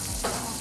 Oh.